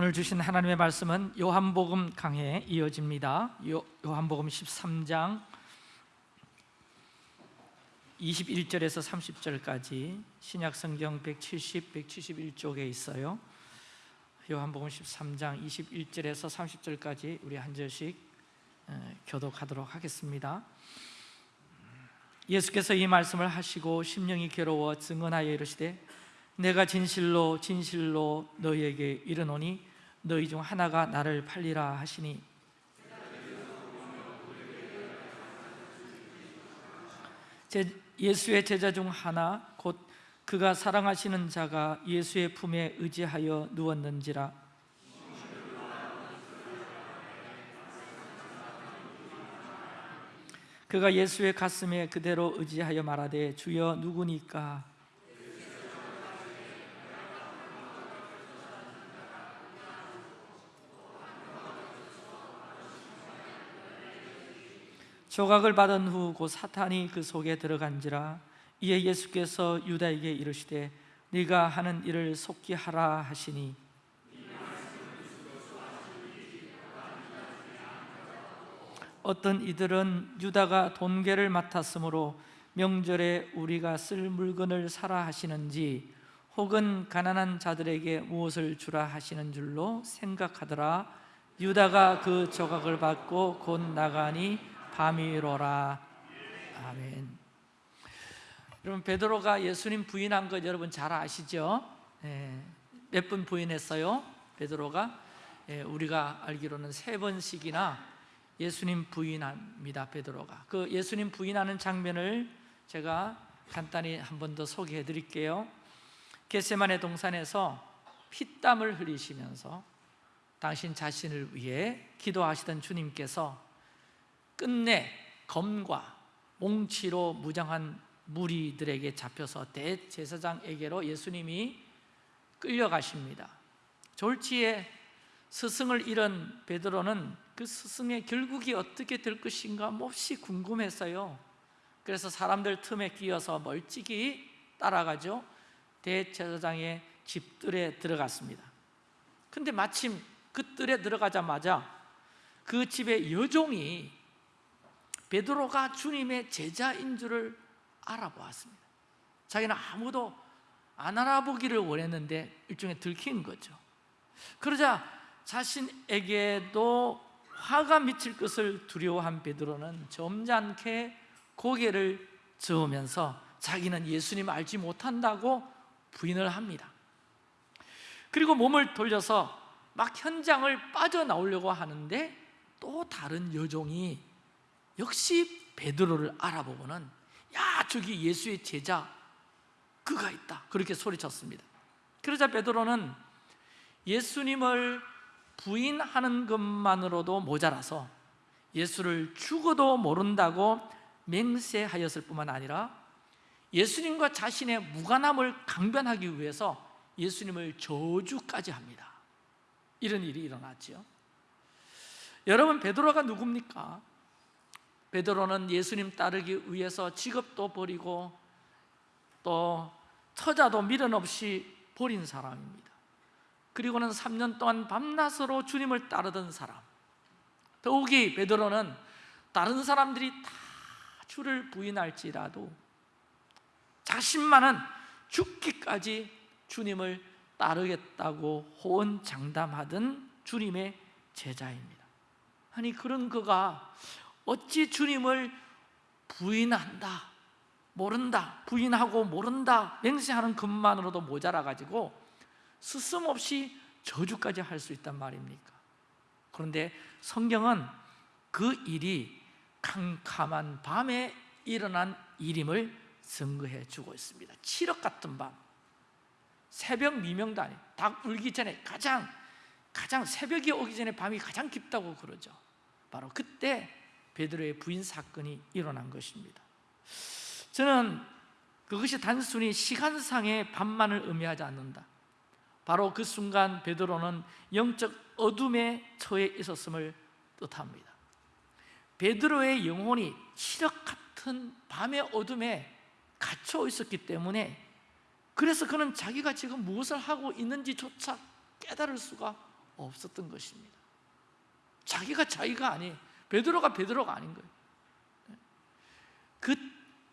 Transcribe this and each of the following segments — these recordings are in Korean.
오늘 주신 하나님의 말씀은 요한복음 강해에 이어집니다. 요, 요한복음 13장 21절에서 30절까지 신약성경 170, 171쪽에 있어요. 요한복음 13장 21절에서 30절까지 우리 한 절씩 어, 교독하도록 하겠습니다. 예수께서 이 말씀을 하시고 심령이 괴로워 증언하여 이르시되 내가 진실로 진실로 너희에게 이르노니 너희 중 하나가 나를 팔리라 하시니. 제, 예수의 제자 중 하나 곧 그가 사랑하시는 자가 예수의 품에 의지하여 누웠는지라. 그가 예수의 가슴에 그대로 의지하여 말하되 주여 누구니까 조각을 받은 후곧 사탄이 그 속에 들어간지라 이에 예수께서 유다에게 이르시되 네가 하는 일을 속히 하라 하시니. 어떤 이들은 유다가 돈계를 맡았으므로 명절에 우리가 쓸 물건을 사라 하시는지 혹은 가난한 자들에게 무엇을 주라 하시는 줄로 생각하더라. 유다가 그 조각을 받고 곧 나가니 밤이로라. 아멘. 여러분 베드로가 예수님 부인한 것 여러분 잘 아시죠? 예, 몇번 부인했어요? 베드로가? 예, 우리가 알기로는 세 번씩이나 예수님 부인합니다 베드로가. 그 예수님 부인하는 장면을 제가 간단히 한 번 더 소개해 드릴게요. 겟세만의 동산에서 피땀을 흘리시면서 당신 자신을 위해 기도하시던 주님께서 끝내 검과 몽치로 무장한 무리들에게 잡혀서 대제사장에게로 예수님이 끌려가십니다. 졸지에 스승을 잃은 베드로는 그 스승의 결국이 어떻게 될 것인가 몹시 궁금했어요. 그래서 사람들 틈에 끼어서 멀찍이 따라가죠. 대제사장의 집들에 들어갔습니다. 근데 마침 그 뜰에 들어가자마자 그 집의 여종이 베드로가 주님의 제자인 줄을 알아보았습니다. 자기는 아무도 안 알아보기를 원했는데 일종의 들킨 거죠. 그러자 자신에게도 화가 미칠 것을 두려워한 베드로는 점잖게 고개를 저으면서 자기는 예수님 알지 못한다고 부인을 합니다. 그리고 몸을 돌려서 막 현장을 빠져나오려고 하는데 또 다른 여종이 역시 베드로를 알아보고는 야 저기 예수의 제자 그가 있다. 그렇게 소리쳤습니다. 그러자 베드로는 예수님을 부인하는 것만으로도 모자라서 예수를 죽어도 모른다고 맹세하였을 뿐만 아니라 예수님과 자신의 무관함을 강변하기 위해서 예수님을 저주까지 합니다. 이런 일이 일어났죠 여러분 베드로가 누굽니까? 베드로는 예수님 따르기 위해서 직업도 버리고 또 처자도 미련 없이 버린 사람입니다. 그리고는 3년 동안 밤낮으로 주님을 따르던 사람. 더욱이 베드로는 다른 사람들이 다 주를 부인할지라도 자신만은 죽기까지 주님을 따르겠다고 호언장담하던 주님의 제자입니다. 아니 그런 그가 어찌 주님을 부인한다 모른다 부인하고 모른다 맹세하는 것만으로도 모자라 가지고 스스없이 저주까지 할 수 있단 말입니까? 그런데 성경은 그 일이 캄캄한 밤에 일어난 일임을 증거해 주고 있습니다. 칠흑 같은 밤. 새벽 미명도 아니 닭 울기 전에 가장 가장 새벽이 오기 전에 밤이 가장 깊다고 그러죠. 바로 그때 베드로의 부인 사건이 일어난 것입니다. 저는 그것이 단순히 시간상의 밤만을 의미하지 않는다. 바로 그 순간 베드로는 영적 어둠에 처해 있었음을 뜻합니다. 베드로의 영혼이 칠흑 같은 밤의 어둠에 갇혀 있었기 때문에 그래서 그는 자기가 지금 무엇을 하고 있는지조차 깨달을 수가 없었던 것입니다. 자기가 자기가 아니에요 베드로가 베드로가 아닌 거예요. 그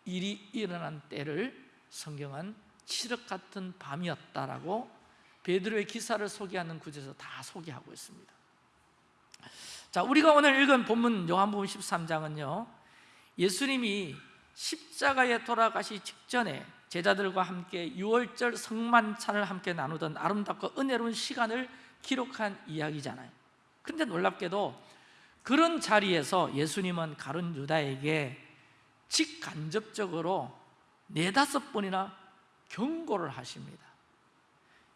일이 일어난 때를 성경은 칠흑 같은 밤이었다라고 베드로의 기사를 소개하는 구절에서 다 소개하고 있습니다. 자, 우리가 오늘 읽은 본문 요한복음 13장은요 예수님이 십자가에 돌아가시 직전에 제자들과 함께 6월절 성만찬을 함께 나누던 아름답고 은혜로운 시간을 기록한 이야기잖아요. 그런데 놀랍게도 그런 자리에서 예수님은 가룟 유다에게 직간접적으로 네다섯 번이나 경고를 하십니다.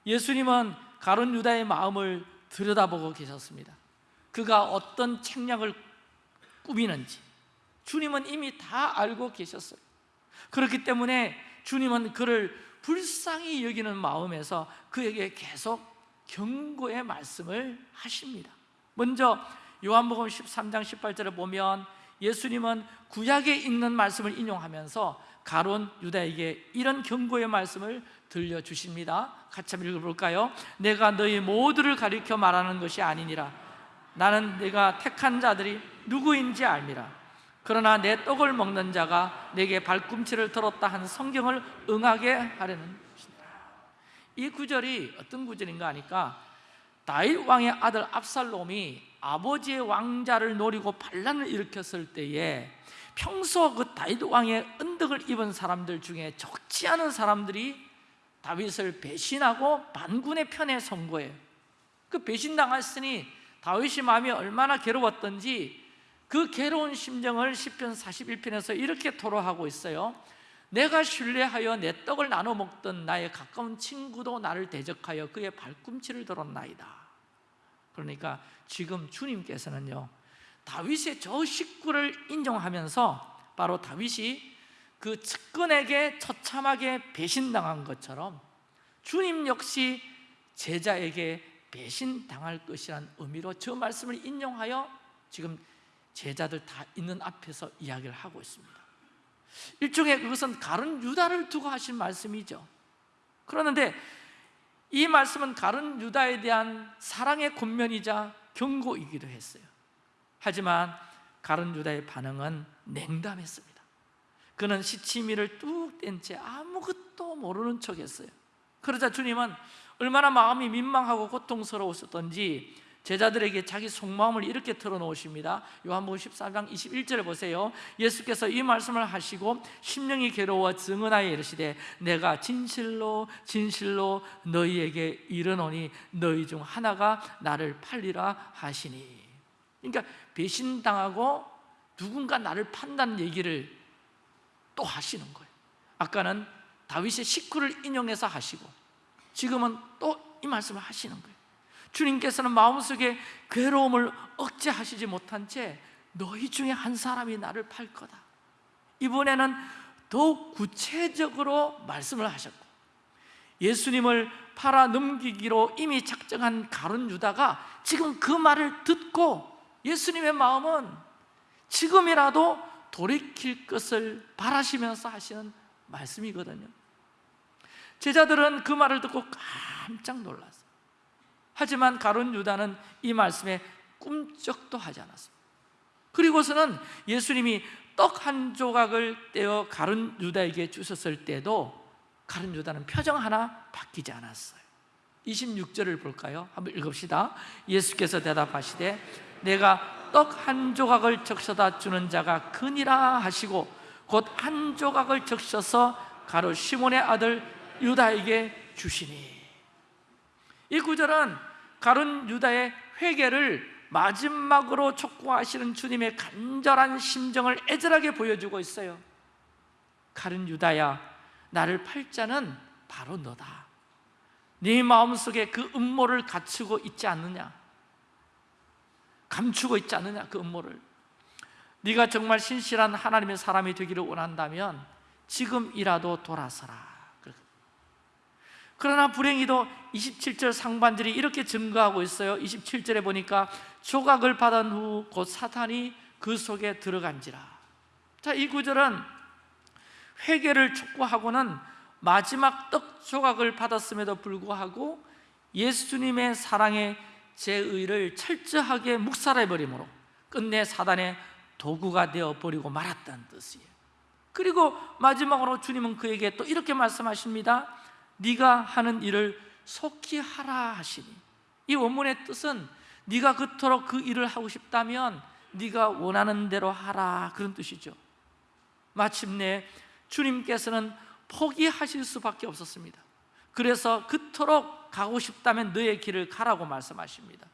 예수님은 가룟 유다의 마음을 들여다보고 계셨습니다. 그가 어떤 책략을 꾸미는지 주님은 이미 다 알고 계셨어요. 그렇기 때문에 주님은 그를 불쌍히 여기는 마음에서 그에게 계속 경고의 말씀을 하십니다. 먼저 요한복음 13장 18절에 보면 예수님은 구약에 있는 말씀을 인용하면서 가론 유다에게 이런 경고의 말씀을 들려주십니다. 같이 한번 읽어볼까요? 내가 너희 모두를 가리켜 말하는 것이 아니니라. 나는 내가 택한 자들이 누구인지 알미라. 그러나 내 떡을 먹는 자가 내게 발꿈치를 들었다 한 성경을 응하게 하려는 것이다 이 구절이 어떤 구절인가 하니까 다윗 왕의 아들 압살롬이 아버지의 왕자를 노리고 반란을 일으켰을 때에 평소 그 다윗 왕의 은덕을 입은 사람들 중에 적지 않은 사람들이 다윗을 배신하고 반군의 편에 선 거예요. 그 배신당했으니 다윗이 마음이 얼마나 괴로웠던지 그 괴로운 심정을 10편 41편에서 이렇게 토로하고 있어요. 내가 신뢰하여 내 떡을 나눠 먹던 나의 가까운 친구도 나를 대적하여 그의 발꿈치를 들었나이다 그러니까 지금 주님께서는요 다윗의 저 식구를 인정하면서 바로 다윗이 그 측근에게 처참하게 배신당한 것처럼 주님 역시 제자에게 배신당할 것이라는 의미로 저 말씀을 인용하여 지금 제자들 다 있는 앞에서 이야기를 하고 있습니다. 일종의 그것은 가른 유다를 두고 하신 말씀이죠. 그러는데 이 말씀은 가른 유다에 대한 사랑의 권면이자 경고이기도 했어요. 하지만 가른 유다의 반응은 냉담했습니다. 그는 시치미를 뚝 뗀 채 아무것도 모르는 척 했어요. 그러자 주님은 얼마나 마음이 민망하고 고통스러웠었던지 제자들에게 자기 속마음을 이렇게 털어놓으십니다. 요한복음 14장 21절을 보세요. 예수께서 이 말씀을 하시고 심령이 괴로워 증언하여 이르시되 내가 진실로 진실로 너희에게 이르노니 너희 중 하나가 나를 팔리라 하시니. 그러니까 배신당하고 누군가 나를 판다는 얘기를 또 하시는 거예요. 아까는 다윗의 식구를 인용해서 하시고 지금은 또 이 말씀을 하시는 거예요 주님께서는 마음속에 괴로움을 억제하시지 못한 채 너희 중에 한 사람이 나를 팔 거다. 이번에는 더욱 구체적으로 말씀을 하셨고 예수님을 팔아 넘기기로 이미 작정한 가룟 유다가 지금 그 말을 듣고 예수님의 마음은 지금이라도 돌이킬 것을 바라시면서 하시는 말씀이거든요. 제자들은 그 말을 듣고 깜짝 놀랐어요 하지만 가룟 유다는 이 말씀에 꿈쩍도 하지 않았습니다. 그리고서는 예수님이 떡 한 조각을 떼어 가룟 유다에게 주셨을 때도 가룟 유다는 표정 하나 바뀌지 않았어요. 26절을 볼까요? 한번 읽읍시다. 예수께서 대답하시되 내가 떡 한 조각을 적셔다 주는 자가 그니라 하시고 곧 한 조각을 적셔서 가로 시몬의 아들 유다에게 주시니. 이 구절은 가룟 유다의 회개를 마지막으로 촉구하시는 주님의 간절한 심정을 애절하게 보여주고 있어요. 가룟 유다야 나를 팔자는 바로 너다. 네 마음속에 그 음모를 갖추고 있지 않느냐? 감추고 있지 않느냐 그 음모를? 네가 정말 신실한 하나님의 사람이 되기를 원한다면 지금이라도 돌아서라 그러나 불행히도 27절 상반절이 이렇게 증거하고 있어요 27절에 보니까 조각을 받은 후 곧 사탄이 그 속에 들어간지라 자, 이 구절은 회개를 촉구하고는 마지막 떡 조각을 받았음에도 불구하고 예수님의 사랑에 제 의를 철저하게 묵살해 버림으로 끝내 사단의 도구가 되어 버리고 말았다는 뜻이에요. 그리고 마지막으로 주님은 그에게 또 이렇게 말씀하십니다. 네가 하는 일을 속히 하라 하시니 이 원문의 뜻은 네가 그토록 그 일을 하고 싶다면 네가 원하는 대로 하라 그런 뜻이죠. 마침내 주님께서는 포기하실 수밖에 없었습니다. 그래서 그토록 가고 싶다면 너의 길을 가라고 말씀하십니다.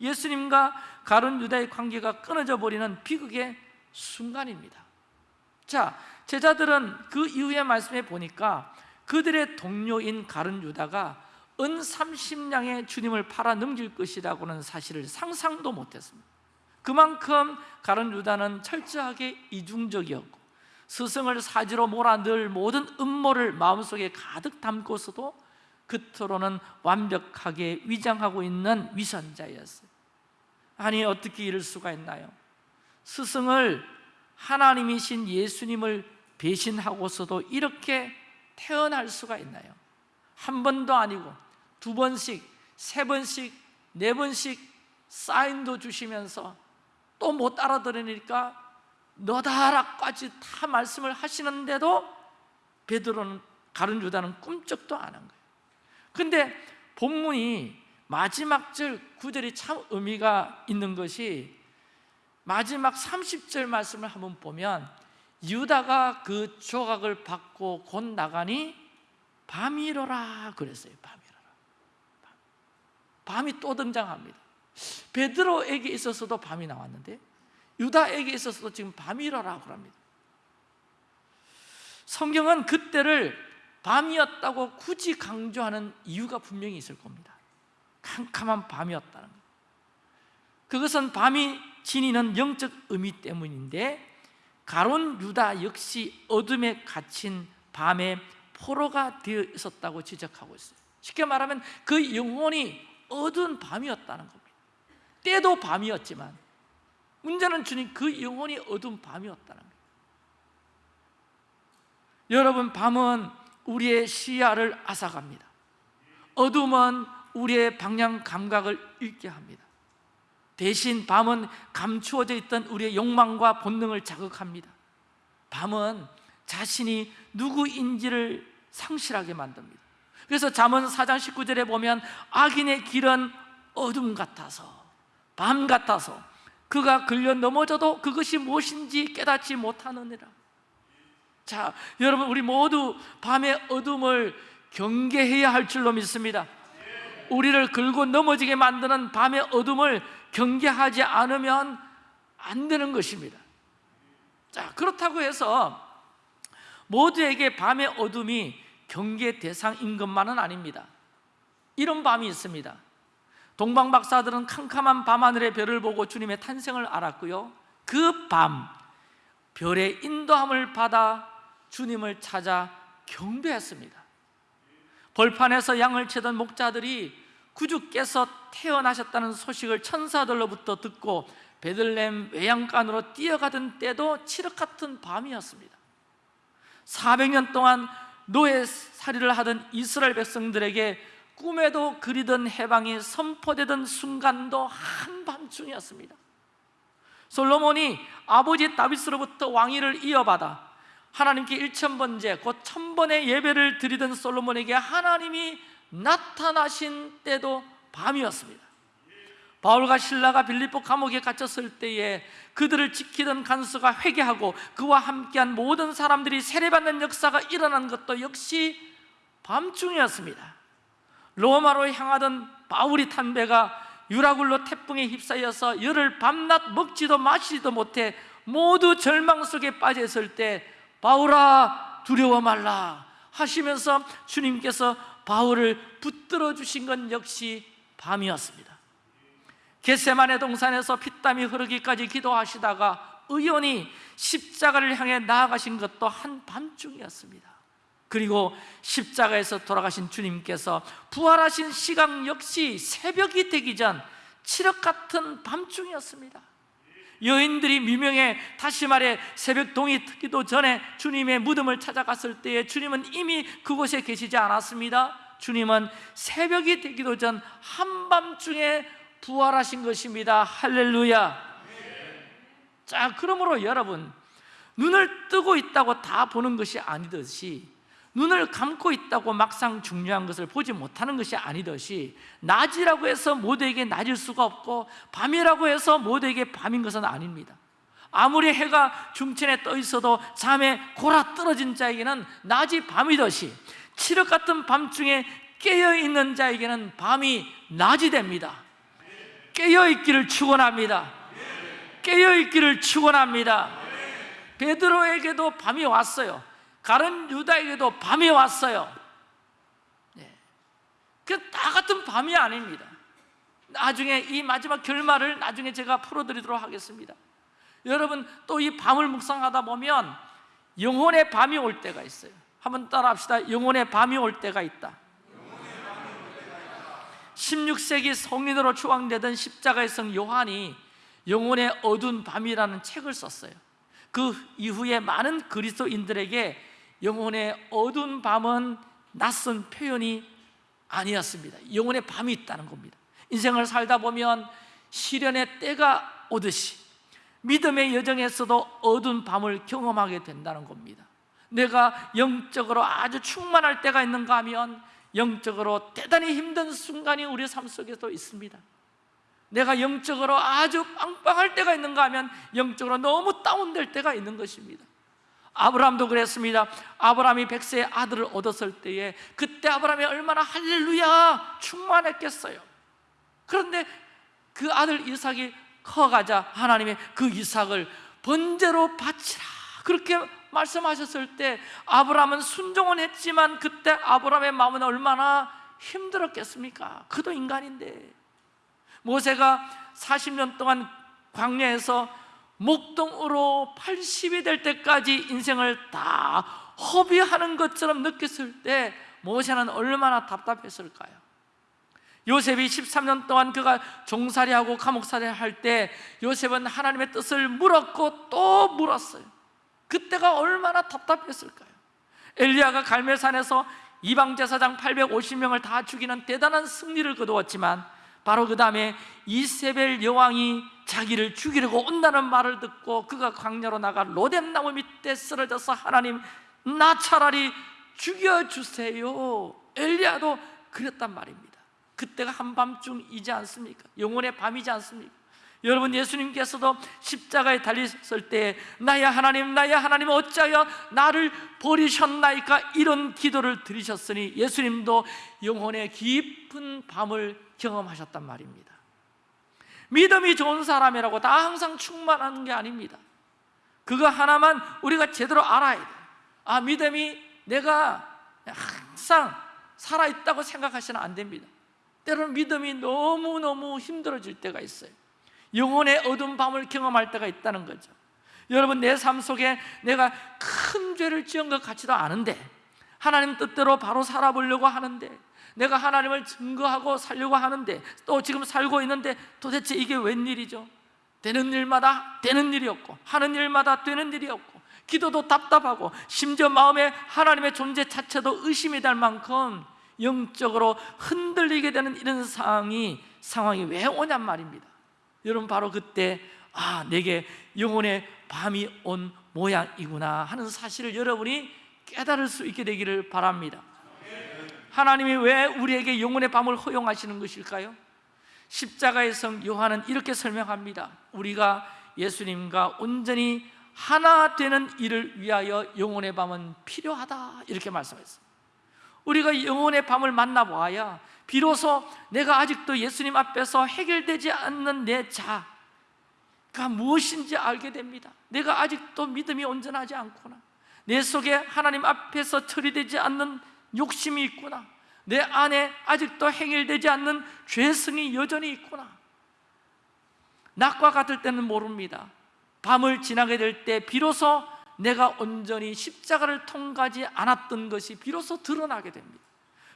예수님과 가론 유다의 관계가 끊어져 버리는 비극의 순간입니다. 자, 제자들은 그 이후의 말씀에 보니까 그들의 동료인 가론 유다가 은 30냥의 주님을 팔아 넘길 것이라고는 사실을 상상도 못했습니다. 그만큼 가론 유다는 철저하게 이중적이었고 스승을 사지로 몰아 늘 모든 음모를 마음속에 가득 담고서도 겉으로는 완벽하게 위장하고 있는 위선자였어요. 아니 어떻게 이럴 수가 있나요? 스승을 하나님이신 예수님을 배신하고서도 이렇게 태어날 수가 있나요? 한 번도 아니고 두 번씩, 세 번씩, 네 번씩 사인도 주시면서 또 못 알아들으니까 너다라까지 다 말씀을 하시는데도 베드로는 가른 유다는 꿈쩍도 안 한 거예요. 근데 본문이 마지막 절 9절이 참 의미가 있는 것이 마지막 30절 말씀을 한번 보면 유다가 그 조각을 받고 곧 나가니 밤이로라 그랬어요. 밤이로라. 밤이 또 등장합니다. 베드로에게 있어서도 밤이 나왔는데 유다에게 있어서도 지금 밤이로라 그럽니다. 성경은 그때를 밤이었다고 굳이 강조하는 이유가 분명히 있을 겁니다. 캄캄한 밤이었다는 것. 그것은 밤이 지니는 영적 의미 때문인데 가론 유다 역시 어둠에 갇힌 밤의 포로가 되어 있었다고 지적하고 있어요. 쉽게 말하면 그 영혼이 어두운 밤이었다는 겁니다. 때도 밤이었지만 문제는 주님 그 영혼이 어두운 밤이었다는 거예요 여러분 밤은 우리의 시야를 앗아갑니다. 어둠은 우리의 방향 감각을 잃게 합니다 대신 밤은 감추어져 있던 우리의 욕망과 본능을 자극합니다. 밤은 자신이 누구인지를 상실하게 만듭니다. 그래서 잠언 4장 19절에 보면 악인의 길은 어둠 같아서 밤 같아서 그가 걸려 넘어져도 그것이 무엇인지 깨닫지 못하느니라. 자 여러분 우리 모두 밤의 어둠을 경계해야 할 줄로 믿습니다. 우리를 긁고 넘어지게 만드는 밤의 어둠을 경계하지 않으면 안 되는 것입니다. 자 그렇다고 해서 모두에게 밤의 어둠이 경계 대상인 것만은 아닙니다. 이런 밤이 있습니다. 동방 박사들은 캄캄한 밤하늘의 별을 보고 주님의 탄생을 알았고요. 그 밤 별의 인도함을 받아 주님을 찾아 경배했습니다. 벌판에서 양을 치던 목자들이 구주께서 태어나셨다는 소식을 천사들로부터 듣고 베들렘 외양간으로 뛰어가던 때도 칠흑 같은 밤이었습니다. 400년 동안 노예 살이를 하던 이스라엘 백성들에게 꿈에도 그리던 해방이 선포되던 순간도 한밤중이었습니다. 솔로몬이 아버지 다윗으로부터 왕위를 이어받아 하나님께 일천번째 곧 천번의 예배를 드리던 솔로몬에게 하나님이 나타나신 때도 밤이었습니다. 바울과 신라가 빌립보 감옥에 갇혔을 때에 그들을 지키던 간수가 회개하고 그와 함께한 모든 사람들이 세례받는 역사가 일어난 것도 역시 밤중이었습니다. 로마로 향하던 바울이 탄 배가 유라굴로 태풍에 휩싸여서 열흘 밤낮 먹지도 마시지도 못해 모두 절망 속에 빠져 있을 때 바울아 두려워 말라. 하시면서 주님께서 바울을 붙들어 주신 건 역시 밤이었습니다. 겟세만의 동산에서 피땀이 흐르기까지 기도하시다가 의원이 십자가를 향해 나아가신 것도 한밤중이었습니다. 그리고 십자가에서 돌아가신 주님께서 부활하신 시각 역시 새벽이 되기 전 칠흑 같은 밤중이었습니다 여인들이 미명에 다시 말해 새벽 동이 트기도 전에 주님의 무덤을 찾아갔을 때에 주님은 이미 그곳에 계시지 않았습니다. 주님은 새벽이 되기도 전 한밤중에 부활하신 것입니다. 할렐루야. 자 그러므로 여러분 눈을 뜨고 있다고 다 보는 것이 아니듯이 눈을 감고 있다고 막상 중요한 것을 보지 못하는 것이 아니듯이 낮이라고 해서 모두에게 낮일 수가 없고 밤이라고 해서 모두에게 밤인 것은 아닙니다. 아무리 해가 중천에 떠 있어도 잠에 골아 떨어진 자에게는 낮이 밤이듯이 칠흑 같은 밤중에 깨어있는 자에게는 밤이 낮이 됩니다. 깨어있기를 축원합니다. 깨어있기를 축원합니다. 베드로에게도 밤이 왔어요 가른 유다에게도 밤이 왔어요. 네. 그다 같은 밤이 아닙니다. 나중에 이 마지막 결말을 나중에 제가 풀어드리도록 하겠습니다. 여러분 또 이 밤을 묵상하다 보면 영혼의 밤이 올 때가 있어요. 한번 따라합시다. 영혼의 밤이 올 때가 있다. 16세기 성인으로 추앙되던 십자가의 성 요한이 영혼의 어두운 밤이라는 책을 썼어요. 그 이후에 많은 그리스도인들에게 영혼의 어두운 밤은 낯선 표현이 아니었습니다. 영혼의 밤이 있다는 겁니다. 인생을 살다 보면 시련의 때가 오듯이 믿음의 여정에서도 어두운 밤을 경험하게 된다는 겁니다. 내가 영적으로 아주 충만할 때가 있는가 하면 영적으로 대단히 힘든 순간이 우리 삶 속에도 있습니다. 내가 영적으로 아주 빵빵할 때가 있는가 하면 영적으로 너무 다운될 때가 있는 것입니다 아브라함도 그랬습니다. 아브라함이 백세의 아들을 얻었을 때에 그때 아브라함이 얼마나 할렐루야 충만했겠어요. 그런데 그 아들 이삭이 커가자 하나님의 그 이삭을 번제로 바치라 그렇게 말씀하셨을 때 아브라함은 순종은 했지만 그때 아브라함의 마음은 얼마나 힘들었겠습니까? 그도 인간인데. 모세가 40년 동안 광야에서 목동으로 80이 될 때까지 인생을 다 허비하는 것처럼 느꼈을 때 모세는 얼마나 답답했을까요? 요셉이 13년 동안 그가 종살이하고 감옥살이 할 때 요셉은 하나님의 뜻을 물었고 또 물었어요 그때가 얼마나 답답했을까요? 엘리야가 갈멜산에서 이방 제사장 850명을 다 죽이는 대단한 승리를 거두었지만 바로 그 다음에 이세벨 여왕이 자기를 죽이려고 온다는 말을 듣고 그가 광야로 나가 로뎀나무 밑에 쓰러져서 하나님 나 차라리 죽여주세요 엘리야도 그랬단 말입니다 그때가 한밤중이지 않습니까? 영혼의 밤이지 않습니까? 여러분 예수님께서도 십자가에 달렸을 때 나야 하나님 나야 하나님 어찌하여 나를 버리셨나이까 이런 기도를 드리셨으니 예수님도 영혼의 깊은 밤을 경험하셨단 말입니다. 믿음이 좋은 사람이라고 다 항상 충만한 게 아닙니다. 그거 하나만 우리가 제대로 알아야 돼요 아 믿음이 내가 항상 살아있다고 생각하시면 안 됩니다. 때로는 믿음이 너무너무 힘들어질 때가 있어요. 영혼의 어두운 밤을 경험할 때가 있다는 거죠. 여러분 내 삶 속에 내가 큰 죄를 지은 것 같지도 않은데 하나님 뜻대로 바로 살아보려고 하는데 내가 하나님을 증거하고 살려고 하는데 또 지금 살고 있는데 도대체 이게 웬일이죠? 되는 일마다 되는 일이 없고 하는 일마다 되는 일이 없고 기도도 답답하고 심지어 마음에 하나님의 존재 자체도 의심이 될 만큼 영적으로 흔들리게 되는 이런 상황이 상황이 왜 오냔 말입니다 여러분 바로 그때 아 내게 영혼의 밤이 온 모양이구나 하는 사실을 여러분이 깨달을 수 있게 되기를 바랍니다 하나님이 왜 우리에게 영혼의 밤을 허용하시는 것일까요? 십자가의 성 요한은 이렇게 설명합니다. 우리가 예수님과 온전히 하나 되는 일을 위하여 영혼의 밤은 필요하다. 이렇게 말씀했습니다 우리가 영혼의 밤을 만나보아야 비로소 내가 아직도 예수님 앞에서 해결되지 않는 내 자가 무엇인지 알게 됩니다. 내가 아직도 믿음이 온전하지 않구나. 내 속에 하나님 앞에서 처리되지 않는 욕심이 있구나. 내 안에 아직도 해결되지 않는 죄성이 여전히 있구나. 낮과 같을 때는 모릅니다. 밤을 지나게 될 때 비로소 내가 온전히 십자가를 통과하지 않았던 것이 비로소 드러나게 됩니다.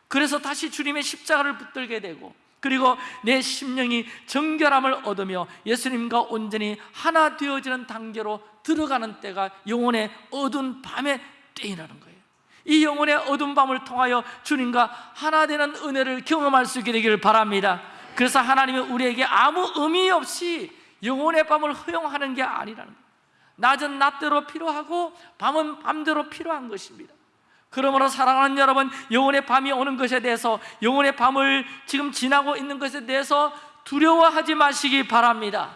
그래서 다시 주님의 십자가를 붙들게 되고 그리고 내 심령이 정결함을 얻으며 예수님과 온전히 하나 되어지는 단계로 들어가는 때가 영혼의 어두운 밤의 때이라는 거예요 이 영혼의 어두운 밤을 통하여 주님과 하나 되는 은혜를 경험할 수 있게 되기를 바랍니다. 그래서 하나님은 우리에게 아무 의미 없이 영혼의 밤을 허용하는 게 아니라는 낮은 낮대로 필요하고 밤은 밤대로 필요한 것입니다. 그러므로 사랑하는 여러분 영혼의 밤이 오는 것에 대해서 영혼의 밤을 지금 지나고 있는 것에 대해서 두려워하지 마시기 바랍니다.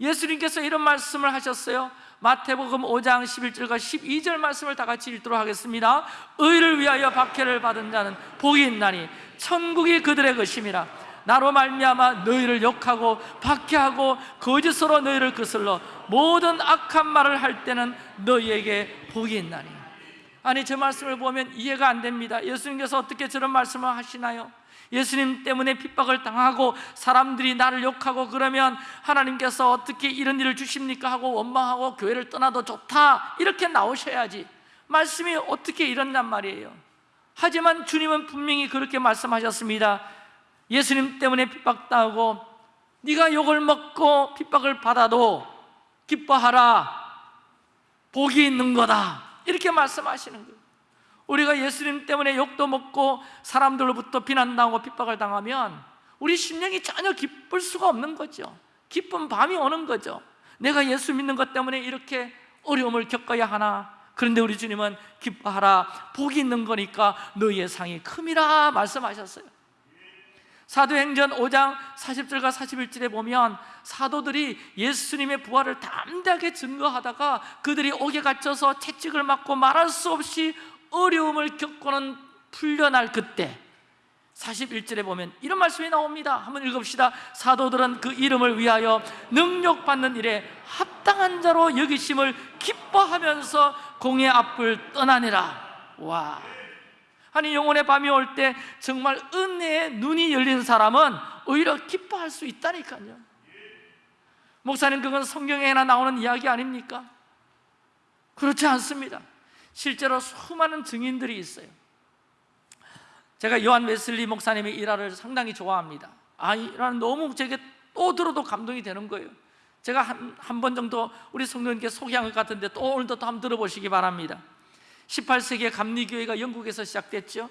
예수님께서 이런 말씀을 하셨어요 마태복음 5장 11절과 12절 말씀을 다 같이 읽도록 하겠습니다. 의를 위하여 박해를 받은 자는 복이 있나니 천국이 그들의 것임이라. 나로 말미암아 너희를 욕하고 박해하고 거짓으로 너희를 거슬러 모든 악한 말을 할 때는 너희에게 복이 있나니. 아니 저 말씀을 보면 이해가 안 됩니다. 예수님께서 어떻게 저런 말씀을 하시나요? 예수님 때문에 핍박을 당하고 사람들이 나를 욕하고 그러면 하나님께서 어떻게 이런 일을 주십니까? 하고 원망하고 교회를 떠나도 좋다. 이렇게 나오셔야지. 말씀이 어떻게 이런단 말이에요. 하지만 주님은 분명히 그렇게 말씀하셨습니다. 예수님 때문에 핍박당하고 네가 욕을 먹고 핍박을 받아도 기뻐하라. 복이 있는 거다. 이렇게 말씀하시는 거예요 우리가 예수님 때문에 욕도 먹고 사람들로부터 비난당하고 핍박을 당하면 우리 심령이 전혀 기쁠 수가 없는 거죠. 기쁜 밤이 오는 거죠. 내가 예수 믿는 것 때문에 이렇게 어려움을 겪어야 하나? 그런데 우리 주님은 기뻐하라. 복이 있는 거니까 너희의 상이 큼이라 말씀하셨어요. 사도행전 5장 40절과 41절에 보면 사도들이 예수님의 부활을 담대하게 증거하다가 그들이 옥에 갇혀서 채찍을 맞고 말할 수 없이 어려움을 겪고는 풀려날 그때 41절에 보면 이런 말씀이 나옵니다. 한번 읽읍시다. 사도들은 그 이름을 위하여 능력받는 일에 합당한 자로 여기심을 기뻐하면서 공의 앞을 떠나니라. 와. 아니 영혼의 밤이 올 때 정말 은혜의 눈이 열린 사람은 오히려 기뻐할 수 있다니까요. 목사님 그건 성경에나 나오는 이야기 아닙니까? 그렇지 않습니다 실제로 수많은 증인들이 있어요. 제가 요한 웨슬리 목사님의 일화를 상당히 좋아합니다. 아, 이 일화는 너무 제게 또 들어도 감동이 되는 거예요. 제가 한 한 번 정도 우리 성도님께 소개한 것 같은데 또 오늘도 또 한번 들어보시기 바랍니다. 18세기에 감리교회가 영국에서 시작됐죠.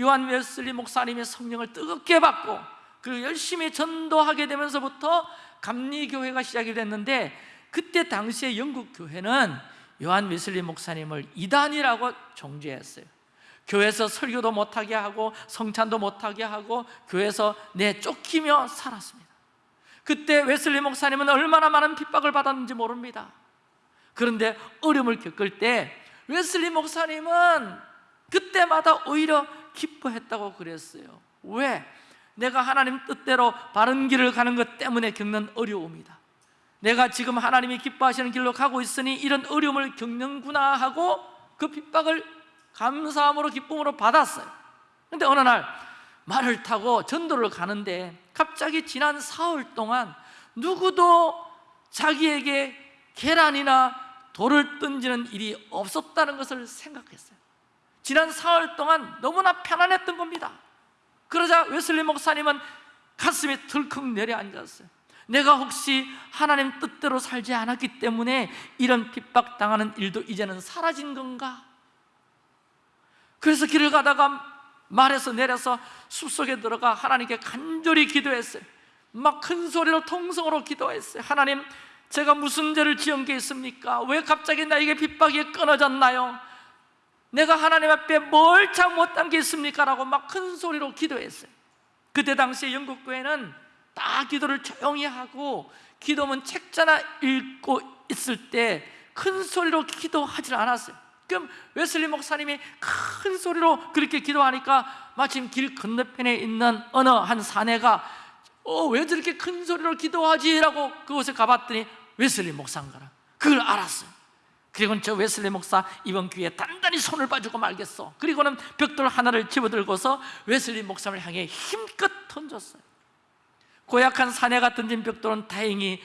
요한 웨슬리 목사님의 성령을 뜨겁게 받고 그리고 열심히 전도하게 되면서부터 감리교회가 시작이 됐는데 그때 당시에 영국 교회는 요한 웨슬리 목사님을 이단이라고 정죄했어요. 교회에서 설교도 못하게 하고 성찬도 못하게 하고 교회에서 내 쫓기며 살았습니다. 그때 웨슬리 목사님은 얼마나 많은 핍박을 받았는지 모릅니다. 그런데 어려움을 겪을 때 웨슬리 목사님은 그때마다 오히려 기뻐했다고 그랬어요. 왜? 내가 하나님 뜻대로 바른 길을 가는 것 때문에 겪는 어려움이다 내가 지금 하나님이 기뻐하시는 길로 가고 있으니 이런 어려움을 겪는구나 하고 그 핍박을 감사함으로 기쁨으로 받았어요. 근데 어느 날 말을 타고 전도를 가는데 갑자기 지난 사흘 동안 누구도 자기에게 계란이나 돌을 던지는 일이 없었다는 것을 생각했어요. 지난 사흘 동안 너무나 편안했던 겁니다. 그러자 웨슬리 목사님은 가슴이 덜컥 내려앉았어요 내가 혹시 하나님 뜻대로 살지 않았기 때문에 이런 핍박당하는 일도 이제는 사라진 건가? 그래서 길을 가다가 말에서 내려서 숲속에 들어가 하나님께 간절히 기도했어요 막 큰 소리로 통성으로 기도했어요 하나님 제가 무슨 죄를 지은 게 있습니까? 왜 갑자기 나에게 핍박이 끊어졌나요? 내가 하나님 앞에 뭘 잘못한 게 있습니까? 라고 막 큰 소리로 기도했어요 그때 당시에 영국 교회는 다 기도를 조용히 하고 기도문 책자나 읽고 있을 때 큰 소리로 기도하지 않았어요. 그럼 웨슬리 목사님이 큰 소리로 그렇게 기도하니까 마침 길 건너편에 있는 어느 한 사내가 어, 왜 저렇게 큰 소리로 기도하지? 라고 그곳에 가봤더니 웨슬리 목사인가라. 그걸 알았어요. 그리고는 저 웨슬리 목사 이번 기회에 단단히 손을 봐주고 말겠어 그리고는 벽돌 하나를 집어들고서 웨슬리 목사를 향해 힘껏 던졌어요 고약한 사내가 던진 벽돌은 다행히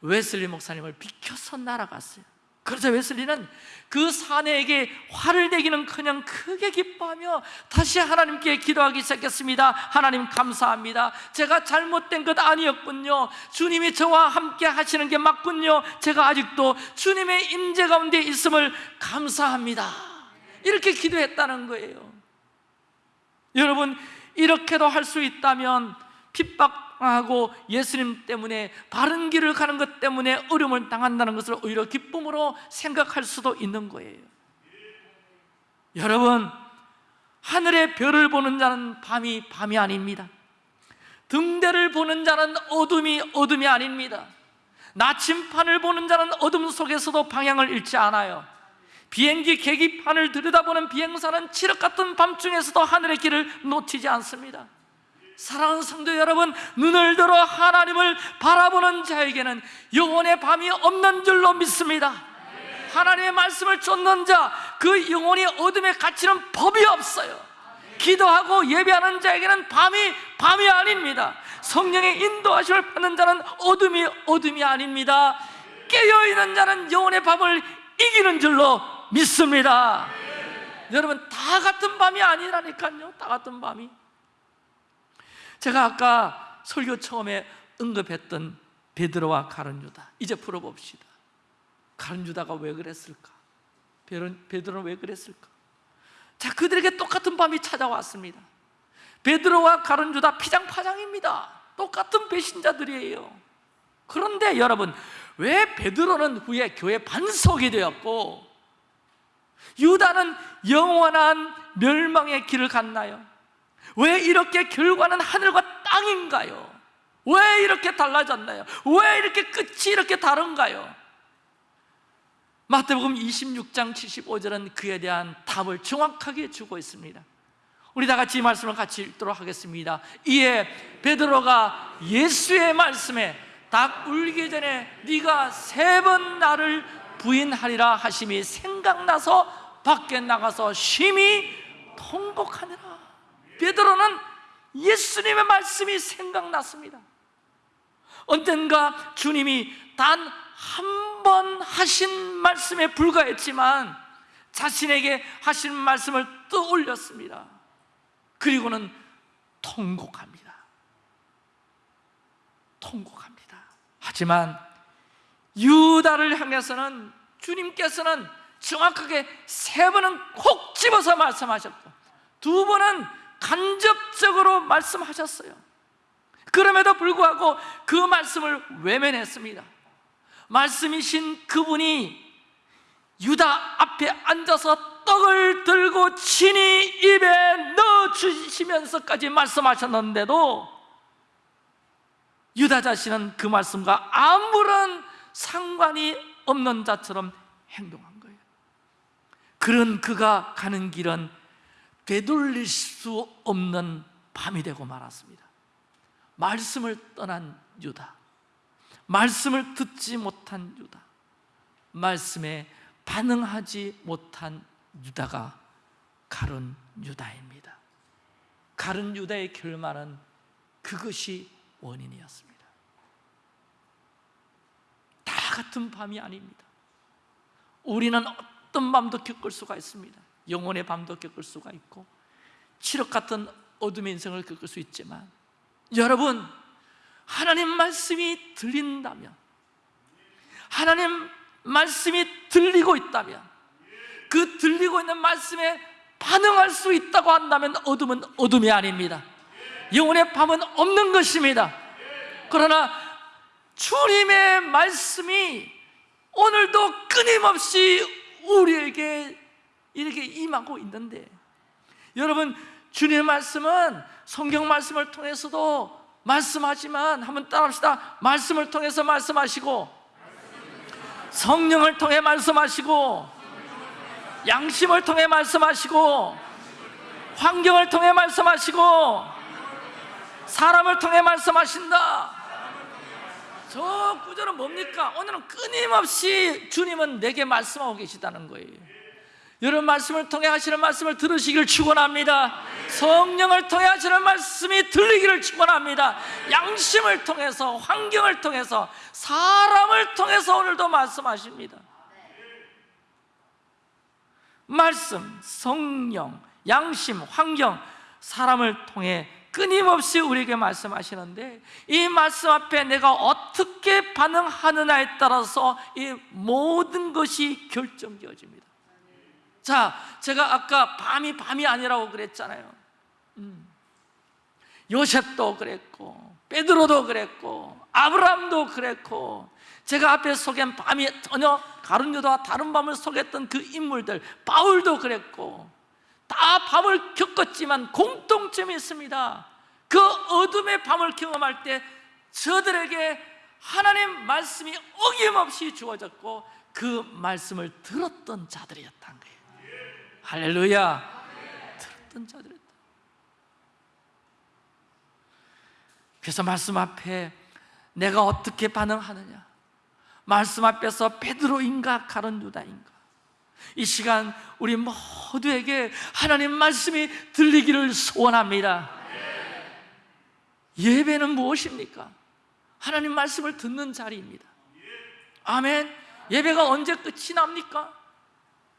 웨슬리 목사님을 비켜서 날아갔어요. 그래서 웨슬리는 그 사내에게 화를 내기는커녕 크게 기뻐하며 다시 하나님께 기도하기 시작했습니다. 하나님 감사합니다. 제가 잘못된 것 아니었군요. 주님이 저와 함께 하시는 게 맞군요. 제가 아직도 주님의 임재 가운데 있음을 감사합니다. 이렇게 기도했다는 거예요. 여러분 이렇게도 할 수 있다면 핍박 하고 예수님 때문에 바른 길을 가는 것 때문에 어려움을 당한다는 것을 오히려 기쁨으로 생각할 수도 있는 거예요. 여러분 하늘의 별을 보는 자는 밤이 밤이 아닙니다. 등대를 보는 자는 어둠이 어둠이 아닙니다. 나침판을 보는 자는 어둠 속에서도 방향을 잃지 않아요. 비행기 계기판을 들여다보는 비행사는 칠흑 같은 밤중에서도 하늘의 길을 놓치지 않습니다 사랑하는 성도 여러분 눈을 들어 하나님을 바라보는 자에게는 영혼의 밤이 없는 줄로 믿습니다. 하나님의 말씀을 쫓는 자 그 영혼이 어둠에 갇히는 법이 없어요. 기도하고 예배하는 자에게는 밤이 밤이 아닙니다. 성령의 인도하심을 받는 자는 어둠이 어둠이 아닙니다. 깨어있는 자는 영혼의 밤을 이기는 줄로 믿습니다. 여러분 다 같은 밤이 아니라니까요. 다 같은 밤이 제가 아까 설교 처음에 언급했던 베드로와 가룟 유다 이제 풀어봅시다 가룟 유다가 왜 그랬을까? 베드로- 베드로는 왜 그랬을까? 자 그들에게 똑같은 밤이 찾아왔습니다 베드로와 가룟 유다 피장파장입니다 똑같은 배신자들이에요 그런데 여러분 왜 베드로는 후에 교회 반석이 되었고 유다는 영원한 멸망의 길을 갔나요? 왜 이렇게 결과는 하늘과 땅인가요? 왜 이렇게 달라졌나요? 왜 이렇게 끝이 이렇게 다른가요? 마태복음 26장 75절은 그에 대한 답을 정확하게 주고 있습니다 우리 다 같이 이 말씀을 같이 읽도록 하겠습니다 이에 베드로가 예수의 말씀에 닭 울기 전에 네가 세 번 나를 부인하리라 하심이 생각나서 밖에 나가서 심히 통곡하니라 베드로는 예수님의 말씀이 생각났습니다. 언젠가 주님이 단 한 번 하신 말씀에 불과했지만 자신에게 하신 말씀을 떠올렸습니다. 그리고는 통곡합니다. 통곡합니다. 하지만 유다를 향해서는 주님께서는 정확하게 세 번은 콕 집어서 말씀하셨고 두 번은 간접적으로 말씀하셨어요. 그럼에도 불구하고 그 말씀을 외면했습니다. 말씀이신 그분이 유다 앞에 앉아서 떡을 들고 친히 입에 넣어주시면서까지 말씀하셨는데도 유다 자신은 그 말씀과 아무런 상관이 없는 자처럼 행동한 거예요. 그런 그가 가는 길은 되돌릴 수 없는 밤이 되고 말았습니다. 말씀을 떠난 유다 말씀을 듣지 못한 유다 말씀에 반응하지 못한 유다가 가른 유다입니다. 가른 유다의 결말은 그것이 원인이었습니다. 다 같은 밤이 아닙니다. 우리는 어떤 밤도 겪을 수가 있습니다 영혼의 밤도 겪을 수가 있고 칠흑 같은 어둠의 인생을 겪을 수 있지만 여러분 하나님 말씀이 들린다면 하나님 말씀이 들리고 있다면 그 들리고 있는 말씀에 반응할 수 있다고 한다면 어둠은 어둠이 아닙니다. 영혼의 밤은 없는 것입니다. 그러나 주님의 말씀이 오늘도 끊임없이 우리에게 이렇게 임하고 있는데. 여러분 주님의 말씀은 성경 말씀을 통해서도 말씀하지만 한번 따라합시다. 말씀을 통해서 말씀하시고 성령을 통해 말씀하시고 양심을 통해 말씀하시고 환경을 통해 말씀하시고 사람을 통해 말씀하신다. 저 구절은 뭡니까? 오늘은 끊임없이 주님은 내게 말씀하고 계시다는 거예요 여러분 말씀을 통해 하시는 말씀을 들으시기를 축원합니다. 성령을 통해 하시는 말씀이 들리기를 축원합니다. 양심을 통해서 환경을 통해서 사람을 통해서 오늘도 말씀하십니다. 말씀, 성령, 양심, 환경, 사람을 통해 끊임없이 우리에게 말씀하시는데 이 말씀 앞에 내가 어떻게 반응하느냐에 따라서 이 모든 것이 결정되어집니다. 자, 제가 아까 밤이 밤이 아니라고 그랬잖아요. 음. 요셉도 그랬고 베드로도 그랬고 아브라함도 그랬고 제가 앞에 소개한 밤이 전혀 가룟 유다와 다른 밤을 속였던 그 인물들 바울도 그랬고 다 밤을 겪었지만 공통점이 있습니다 그 어둠의 밤을 경험할 때 저들에게 하나님 말씀이 어김없이 주어졌고 그 말씀을 들었던 자들이었다는 거예요 할렐루야. 들었던 자들이었다 그래서 말씀 앞에 내가 어떻게 반응하느냐? 말씀 앞에서 베드로인가 가론 유다인가? 이 시간 우리 모두에게 하나님 말씀이 들리기를 소원합니다. 예배는 무엇입니까? 하나님 말씀을 듣는 자리입니다. 아멘. 예배가 언제 끝이 납니까?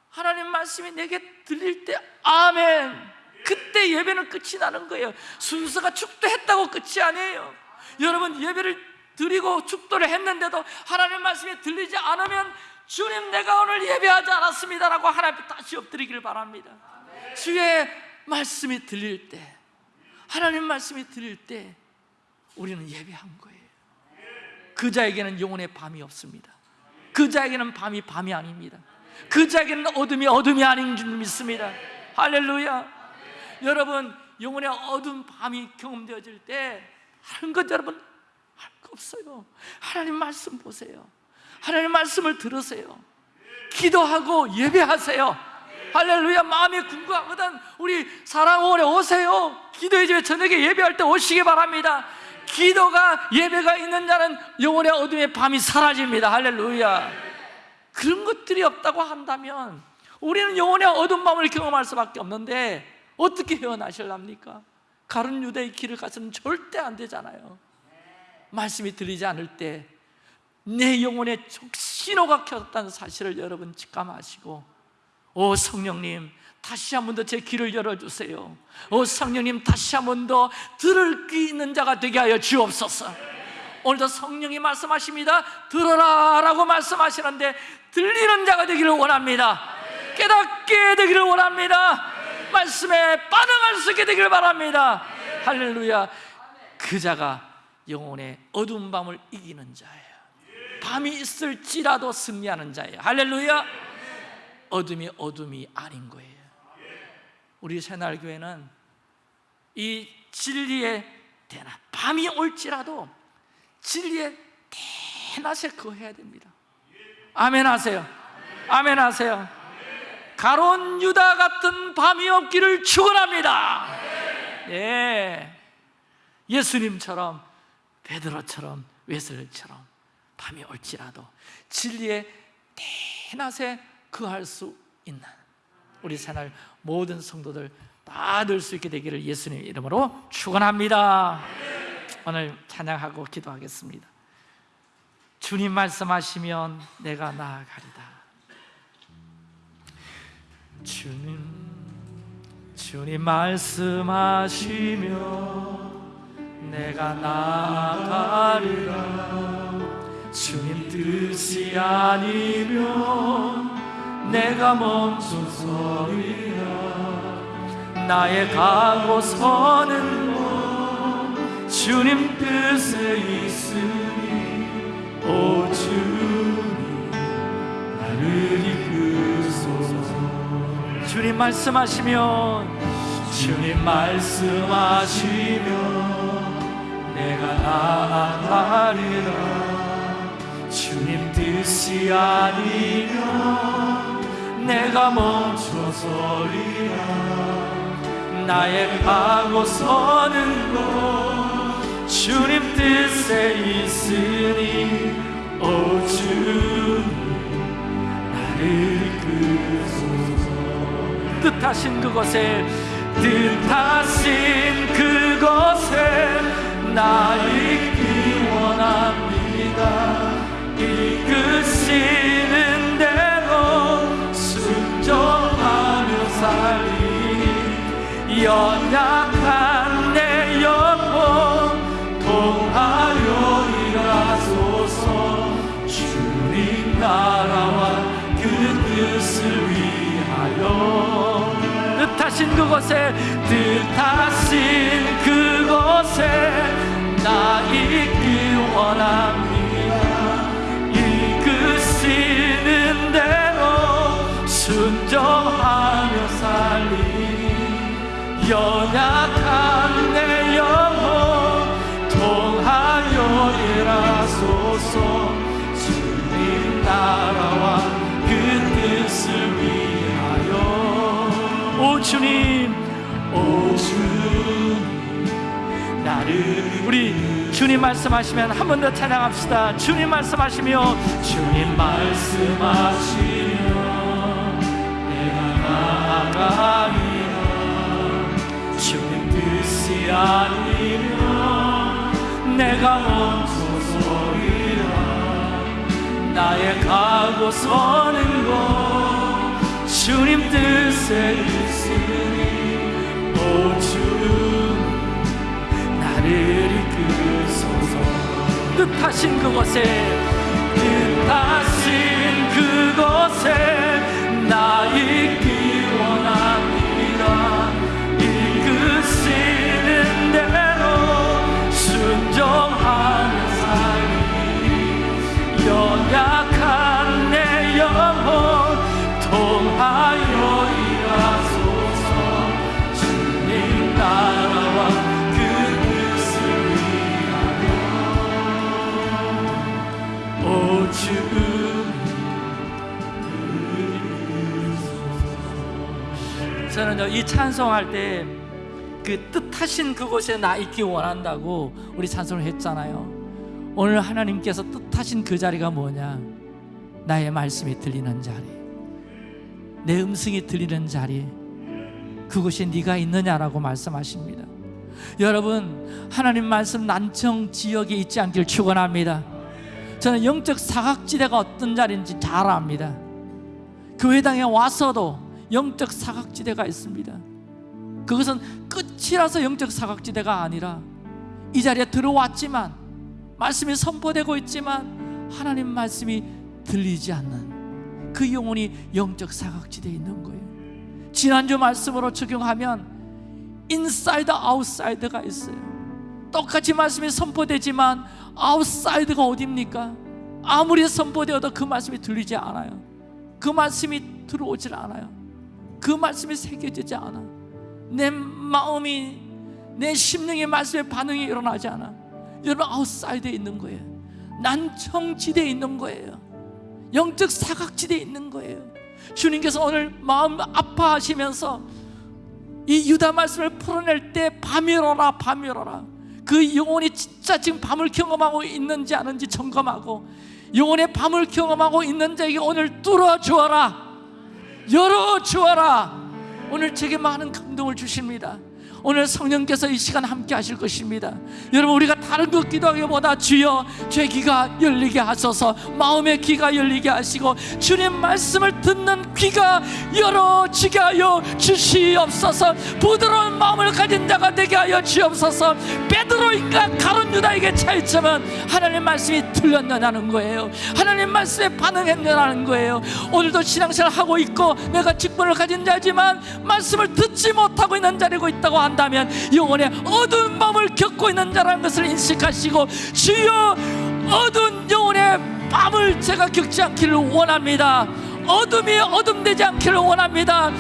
하나님 말씀이 내게 들릴 때 아멘. 그때 예배는 끝이 나는 거예요. 순서가 축도했다고 끝이 아니에요. 여러분 예배를 드리고 축도를 했는데도 하나님 말씀이 들리지 않으면 주님 내가 오늘 예배하지 않았습니다 라고 하나님 다시 엎드리기를 바랍니다. 주의 말씀이 들릴 때 하나님 말씀이 들릴 때 우리는 예배한 거예요. 그 자에게는 영혼의 밤이 없습니다. 그 자에게는 밤이 밤이 아닙니다 그 자에게는 어둠이 어둠이 아닌 줄 믿습니다. 할렐루야. 여러분 영혼의 어두운 밤이 경험되어질 때 하는 것 여러분 거 없어요. 하나님 말씀 보세요. 하나님 말씀을 들으세요. 기도하고 예배하세요. 할렐루야. 마음이 궁금하거든. 우리 사랑원에 오세요. 기도의 집에 저녁에 예배할 때 오시기 바랍니다. 기도가 예배가 있는 자는 영혼의 어둠의 밤이 사라집니다. 할렐루야 그런 것들이 없다고 한다면 우리는 영혼의 어두운 밤을 경험할 수밖에 없는데 어떻게 헤어나실랍니까? 가른 유대의 길을 가서는 절대 안 되잖아요. 말씀이 들리지 않을 때 내 영혼에 신호가 켰다는 사실을 여러분 직감하시고 오 성령님 다시 한 번 더 제 귀를 열어주세요. 오 성령님 다시 한 번 더 들을 귀 있는 자가 되게 하여 주옵소서 오늘도 성령이 말씀하십니다. 들어라 라고 말씀하시는데 들리는 자가 되기를 원합니다. 깨닫게 되기를 원합니다. 말씀에 반응할 수 있게 되기를 바랍니다. 할렐루야. 그 자가 영혼의 어두운 밤을 이기는 자예요. 밤이 있을지라도 승리하는 자예요. 할렐루야. 어둠이 어둠이 아닌 거예요. 우리 새날교회는 이 진리의 대낮 밤이 올지라도 진리의 대낮에 거해야 됩니다 아멘 하세요 아멘 하세요 가론 유다 같은 밤이 없기를 축원합니다 예. 예수님처럼 베드로처럼 웨슬리처럼 밤이 올지라도 진리의 대낮에 그할 수 있는 우리 새날 모든 성도들 다 늘 수 있게 되기를 예수님 이름으로 축원합니다. 오늘 찬양하고 기도하겠습니다. 주님 말씀하시면 내가 나아가리다. 주님 주님 말씀하시면 내가 나아가리라 주님 뜻이 아니면 내가 멈춰서리라 나의 가고 서는 곳 주님 뜻에 있으니 오 주님 나를 이끄소서. 주님 말씀하시면 주님 말씀하시면 내가 나아가리라. 주님 뜻이 아니면 내가 멈춰서리라. 나의 가고 서는 곳 주님 뜻에 있으니 오 주님 나를 이끄소서. 뜻하신 그곳에 뜻하신 그곳에 나 있기 원합니다. 이끄시는 대로 순종하며 살리. 연약 뜻하신 그곳에 뜻하신 그곳에 나 있기 원합니다. 이끄시는 대로 순종하며 살리. 연약한 내 영혼 통하여 일하소서 오 주님 오 주님. 나를 우리 주님 말씀하시면 한 번 더 찬양합시다. 주님 말씀하시며 주님 말씀하시며 내가 나아가리라 주님 뜻이 아니면 내가 멈춰서리라. 나의 가고 서는 곳 주님 뜻에 있으니 오 주님 나를 이끄소서 뜻하신 그곳에 뜻하신 그곳에 나 원합 저는요 이 찬송할 때 그 뜻하신 그곳에 나 있기 원한다고 우리 찬송을 했잖아요. 오늘 하나님께서 뜻하신 그 자리가 뭐냐? 나의 말씀이 들리는 자리. 내 음성이 들리는 자리. 그곳에 네가 있느냐라고 말씀하십니다. 여러분 하나님 말씀 난청 지역에 있지 않길 축원합니다. 저는 영적 사각지대가 어떤 자리인지 잘 압니다. 교회당에 와서도 영적 사각지대가 있습니다. 그것은 끝이라서 영적 사각지대가 아니라 이 자리에 들어왔지만 말씀이 선포되고 있지만 하나님 말씀이 들리지 않는 그 영혼이 영적 사각지대에 있는 거예요. 지난주 말씀으로 적용하면 inside outside가 있어요. 똑같이 말씀이 선포되지만 outside가 어딥니까? 아무리 선포되어도 그 말씀이 들리지 않아요. 그 말씀이 들어오질 않아요 그 말씀이 새겨지지 않아. 내 마음이 내 심령의 말씀에 반응이 일어나지 않아. 여러분 outside에 있는 거예요. 난청지대에 있는 거예요. 영적 사각지대에 있는 거예요. 주님께서 오늘 마음 아파하시면서 이 유다 말씀을 풀어낼 때 밤이러라 밤이러라 그 영혼이 진짜 지금 밤을 경험하고 있는지 아닌지 점검하고 영혼의 밤을 경험하고 있는 자에게 오늘 뚫어주어라 열어 주어라. 오늘 제게 많은 감동을 주십니다 오늘 성령께서 이 시간 함께 하실 것입니다. 여러분 우리가 다른 것 기도하기보다 주여 제 귀가 열리게 하소서 마음의 귀가 열리게 하시고 주님 말씀을 듣는 귀가 열어지게 하여 주시옵소서. 부드러운 마음을 가진 자가 되게 하여 주옵소서. 베드로인가 가론 유다에게 차이점은 하나님 말씀이 들렸느냐는 거예요. 하나님 말씀에 반응했느냐는 거예요. 오늘도 신앙생활 하고 있고 내가 직분을 가진 자지만 말씀을 듣지 못하고 있는 자리고 있다고 한다 면 영혼의 어두운 마음을 겪고 있는 자라는 것을 인식하시고 주여 어두운 영혼의 밤을 제가 겪지 않기를 원합니다. 어둠이 어둠되지 않기를 원합니다.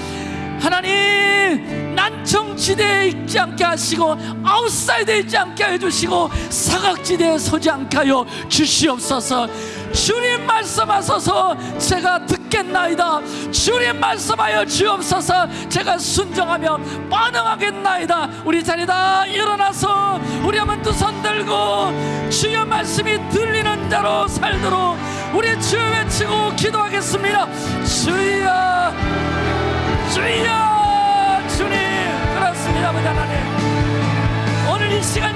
하나님 난청지대에 있지 않게 하시고 outside에 있지 않게 해주시고 사각지대에 서지 않게 하여 주시옵소서 주님 말씀하소서. 제가 듣겠나이다. 주님 말씀하여 주옵소서. 제가 순종하며 반응하겠나이다. 우리 자리에 일어나서 우리 한번 두 손 들고 주의 말씀이 들리는 자로 살도록 우리 주여 외치고 기도하겠습니다. 주여 주여 주님. 그렇습니다 아버지 하나님. 오늘 이 시간